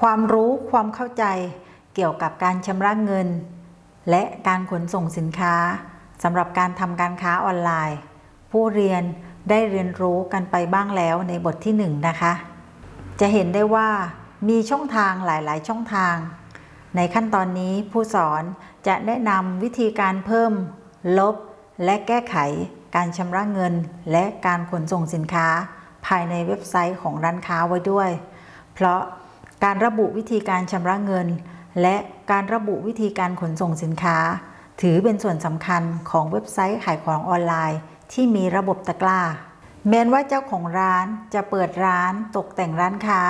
ความรู้ความเข้าใจเกี่ยวกับการชำระเงิน และการขนส่งสินค้าสำหรับการทำการค้าออนไลน์ ผู้เรียนได้เรียนรู้กันไปบ้างแล้วในบทที่1นนะคะ จะเห็นได้ว่ามีช่องทางหลาย ๆ ช่องทาง ในขั้นตอนนี้ผู้สอนจะแนะนำวิธีการเพิ่ม ลบ และแก้ไข การชำระเงิน และการขนส่งสินค้า ภายในเว็บไซต์ของร้านค้าไว้ด้วย เพราะ การระบุวิธีการชำระเงิน และการระบุวิธีการขนส่งสินค้า ถือเป็นส่วนสำคัญของเว็บไซต์ขายของออนไลน์ ที่มีระบบตะกร้า แม้ว่าเจ้าของร้านจะเปิดร้านตกแต่งร้านค้า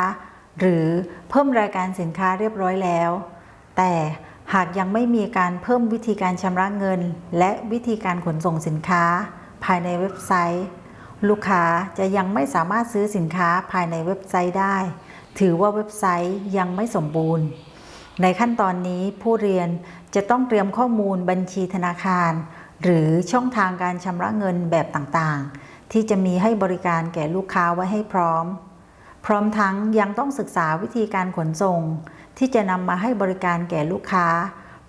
หรือเพิ่มรายการสินค้าเรียบร้อยแล้ว แต่หากยังไม่มีการเพิ่มวิธีการชำระเงิน และวิธีการขนส่งสินค้า ภายในเว็บไซต์ ลูกค้าจะยังไม่สามารถซื้อสินค้าภายในเว็บไซต์ได้ ถือว่าเว็บไซต์ยังไม่สมบูรณ์ ในขั้นตอนนี้ผู้เรียนจะต้องเตรียมข้อมูลบัญชีธนาคาร หรือช่องทางการชำระเงินแบบต่างๆ ที่จะมีให้บริการแก่ลูกค้าไว้ให้พร้อม พร้อมทั้งยังต้องศึกษาวิธีการขนส่ง ที่จะนำมาให้บริการแก่ลูกค้า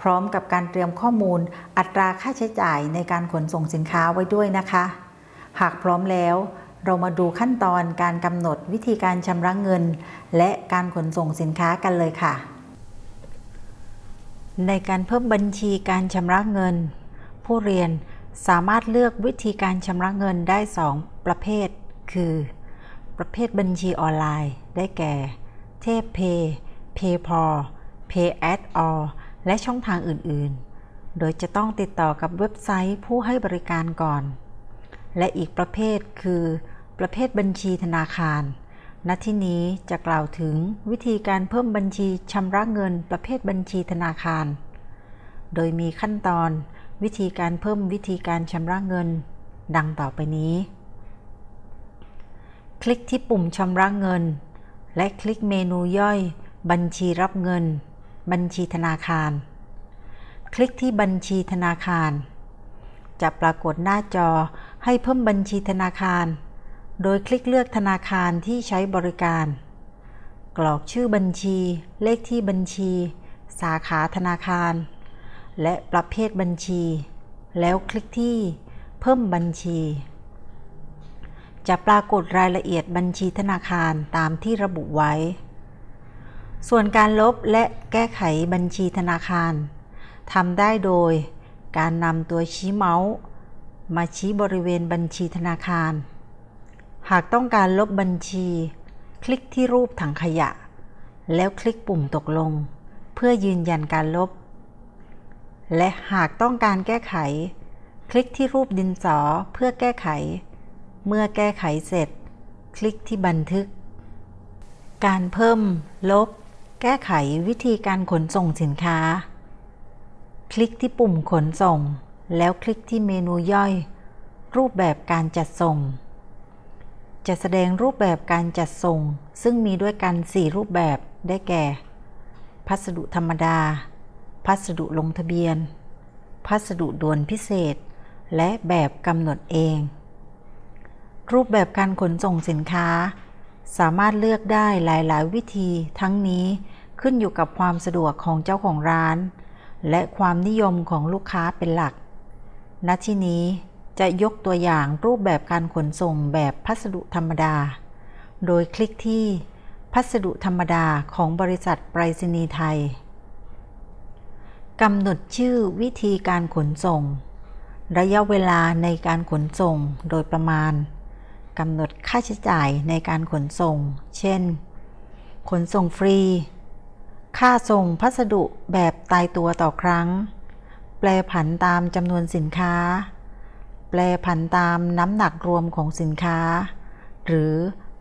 พร้อมกับการเตรียมข้อมูลอัตราค่าใช้จ่ายในการขนส่งสินค้าไว้ด้วยนะคะ หากพร้อมแล้ว เรามาดูขั้นตอนการกำหนดวิธีการชำระเงิน และการขนส่งสินค้ากันเลยค่ะ ในการเพิ่มบัญชีการชำระเงิน ผู้เรียนสามารถเลือกวิธีการชำระเงินได้ 2 ประเภท คือ ประเภทบัญชีออนไลน์ ได้แก่ เทพเพย์เพย์พอ Pay at all และช่องทางอื่น ๆ โดยจะต้องติดต่อกับเว็บไซต์ผู้ให้บริการก่อน และอีกประเภทคือ ประเภทบัญชีธนาคาร ณ ที่นี้จะกล่าวถึงวิธีการเพิ่มบัญชีชำระเงินประเภทบัญชีธนาคาร โดยมีขั้นตอน วิธีการเพิ่มวิธีการชำระเงิน ดังต่อไปนี้ คลิกที่ปุ่มชำระเงิน และคลิกเมนูย่อย บัญชีรับเงิน บัญชีธนาคาร คลิกที่บัญชีธนาคาร จะปรากฏหน้าจอให้เพิ่มบัญชีธนาคาร โดยคลิกเลือกธนาคารที่ใช้บริการ กรอกชื่อบัญชี เลขที่บัญชี สาขาธนาคาร และประเภทบัญชี แล้วคลิกที่ เพิ่มบัญชี จะปรากฏรายละเอียดบัญชีธนาคารตามที่ระบุไว้ ส่วนการลบและแก้ไขบัญชีธนาคารทำได้โดย การนำตัวชี้เมาส์ มาชี้บริเวณบัญชีธนาคาร หากต้องการลบบัญชี คลิกที่รูปถังขยะ แล้วคลิกปุ่มตกลง เพื่อยืนยันการลบ และหากต้องการแก้ไข คลิกที่รูปดินสอเพื่อแก้ไข เมื่อแก้ไขเสร็จ คลิกที่บันทึก การเพิ่ม ลบ แก้ไขวิธีการขนส่งสินค้า คลิกที่ปุ่มขนส่ง แล้วคลิกที่เมนูย่อย รูปแบบการจัดส่ง จะแสดงรูปแบบการจัดส่ง ซึ่งมีด้วยกัน 4 รูปแบบได้แก่ พัสดุธรรมดา พัสดุลงทะเบียน พัสดุด่วนพิเศษ และแบบกำหนดเอง รูปแบบการขนส่งสินค้า สามารถเลือกได้หลาย ๆ วิธี ทั้งนี้ขึ้นอยู่กับความสะดวกของเจ้าของร้าน และความนิยมของลูกค้าเป็นหลัก ณ ที่นี้ จะยกตัวอย่างรูปแบบการขนส่งแบบพัสดุธรรมดา โดยคลิกที่พัสดุธรรมดาของบริษัทไปรษณีย์ไทยกำหนดชื่อวิธีการขนส่ง ระยะเวลาในการขนส่งโดยประมาณกำหนดค่าใช้จ่ายในการขนส่ง เช่น ขนส่งฟรี ค่าส่งพัสดุแบบตายตัวต่อครั้ง แปลผันตามจำนวนสินค้า แปลผันตามน้ำหนักรวมของสินค้า หรือ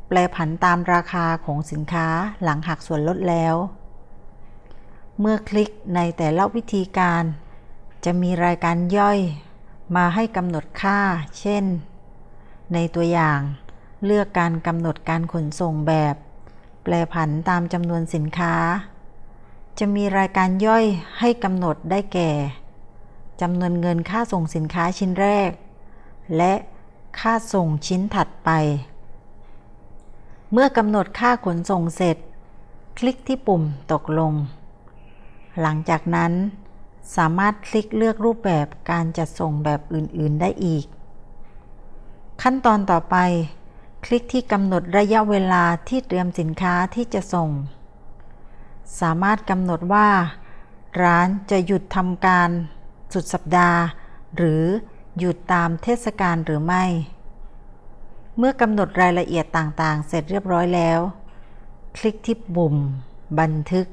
แปลผันตามราคาของสินค้าหลังหักส่วนลดแล้ว เมื่อคลิกในแต่ละวิธีการ จะมีรายการย่อย มาให้กำหนดค่า เช่น ในตัวอย่าง เลือกการกำหนดการขนส่งแบบ แปลผันตามจำนวนสินค้า จะมีรายการย่อยให้กำหนดได้แก่จำนวนเงินค่าส่งสินค้าชิ้นแรก และค่าส่งชิ้นถัดไป เมื่อกำหนดค่าขนส่งเสร็จ คลิกที่ปุ่มตกลง หลังจากนั้น สามารถคลิกเลือกรูปแบบการจัดส่งแบบอื่น ๆ ได้อีก ขั้นตอนต่อไป คลิกที่กำหนดระยะเวลาที่เตรียมสินค้าที่จะส่ง สามารถกำหนดว่า ร้านจะหยุดทำการสุดสัปดาห์ หรือ หยุดตามเทศกาลหรือไม่ เมื่อกำหนดรายละเอียดต่างๆ เสร็จเรียบร้อยแล้ว คลิกที่ปุ่ม บันทึก